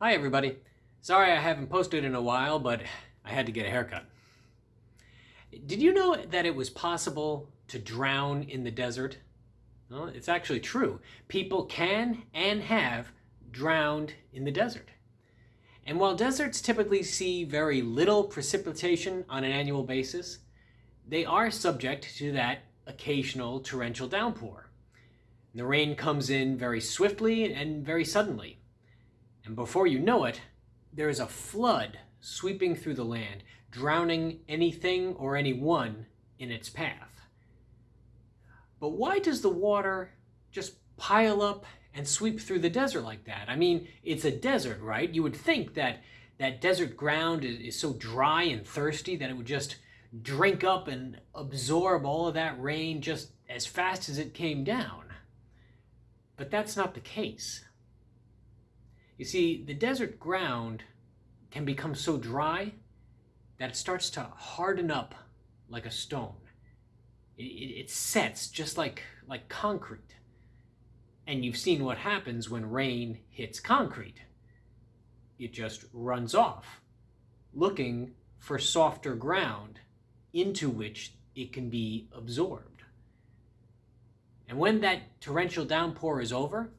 Hi everybody. Sorry I haven't posted in a while, but I had to get a haircut. Did you know that it was possible to drown in the desert? Well, it's actually true. People can and have drowned in the desert. And while deserts typically see very little precipitation on an annual basis, they are subject to that occasional torrential downpour. The rain comes in very swiftly and very suddenly. And before you know it, there is a flood sweeping through the land, drowning anything or anyone in its path. But why does the water just pile up and sweep through the desert like that? I mean, it's a desert, right? You would think that that desert ground is, is so dry and thirsty that it would just drink up and absorb all of that rain just as fast as it came down. But that's not the case. You see, the desert ground can become so dry that it starts to harden up like a stone. It, it, sets just like, like concrete. And you've seen what happens when rain hits concrete. It just runs off, looking for softer ground into which it can be absorbed. And when that torrential downpour is over,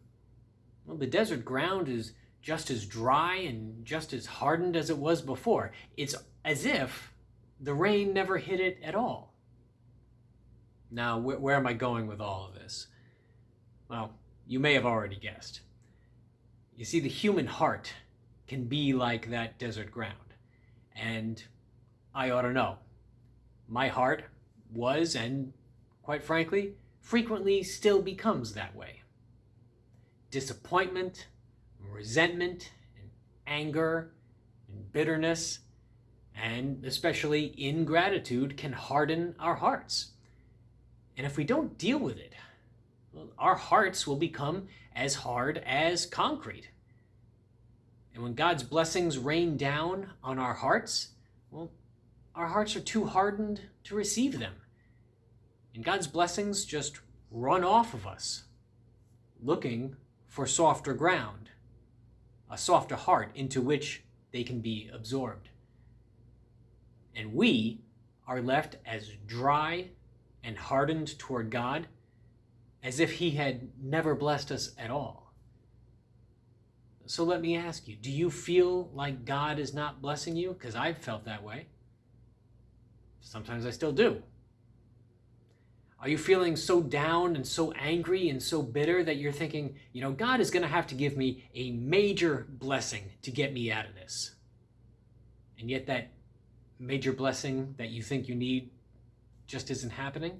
well, the desert ground is just as dry and just as hardened as it was before. It's as if the rain never hit it at all. Now, wh where am I going with all of this? Well, you may have already guessed. You see, the human heart can be like that desert ground. And I ought to know. My heart was, and quite frankly, frequently still becomes that way. Disappointment, resentment and anger and bitterness and especially ingratitude can harden our hearts. And if we don't deal with it, well, our hearts will become as hard as concrete. And when God's blessings rain down on our hearts, well, our hearts are too hardened to receive them. And God's blessings just run off of us, looking for softer ground a softer heart into which they can be absorbed. And we are left as dry and hardened toward God as if he had never blessed us at all. So let me ask you, do you feel like God is not blessing you? Because I've felt that way. Sometimes I still do. Are you feeling so down and so angry and so bitter that you're thinking, you know, God is going to have to give me a major blessing to get me out of this? And yet that major blessing that you think you need just isn't happening?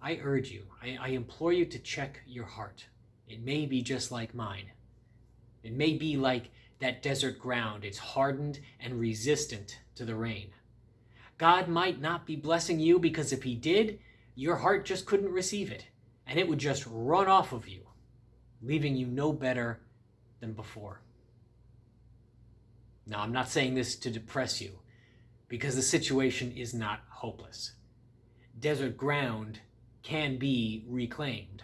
I urge you, I, I implore you to check your heart. It may be just like mine. It may be like that desert ground. It's hardened and resistant to the rain. God might not be blessing you because if he did, your heart just couldn't receive it and it would just run off of you, leaving you no better than before. Now, I'm not saying this to depress you because the situation is not hopeless. Desert ground can be reclaimed,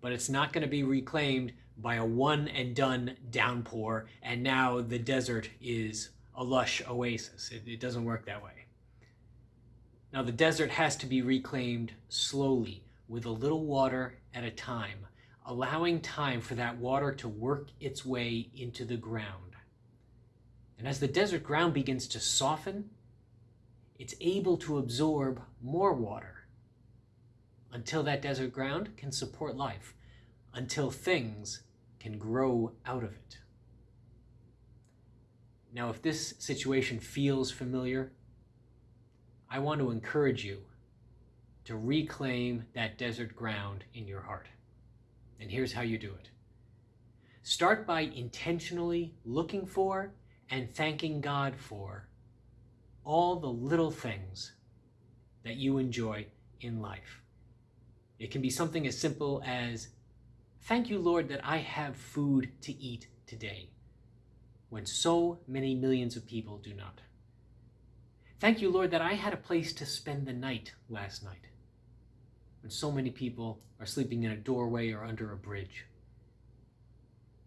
but it's not going to be reclaimed by a one and done downpour and now the desert is a lush oasis. It, it doesn't work that way. Now the desert has to be reclaimed slowly with a little water at a time, allowing time for that water to work its way into the ground. And as the desert ground begins to soften, it's able to absorb more water until that desert ground can support life, until things can grow out of it. Now, if this situation feels familiar, I want to encourage you to reclaim that desert ground in your heart. And here's how you do it. Start by intentionally looking for and thanking God for all the little things that you enjoy in life. It can be something as simple as, thank you, Lord, that I have food to eat today when so many millions of people do not. Thank you, Lord, that I had a place to spend the night last night when so many people are sleeping in a doorway or under a bridge.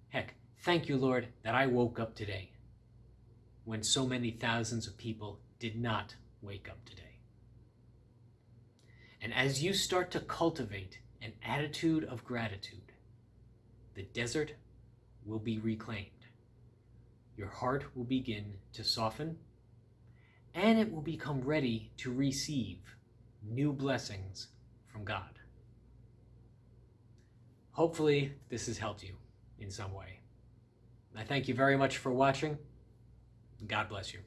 Heck, Thank you, Lord, that I woke up today when so many thousands of people did not wake up today. And as you start to cultivate an attitude of gratitude, the desert will be reclaimed. Your heart will begin to soften, and it will become ready to receive new blessings from God. Hopefully, this has helped you in some way. I thank you very much for watching. God bless you.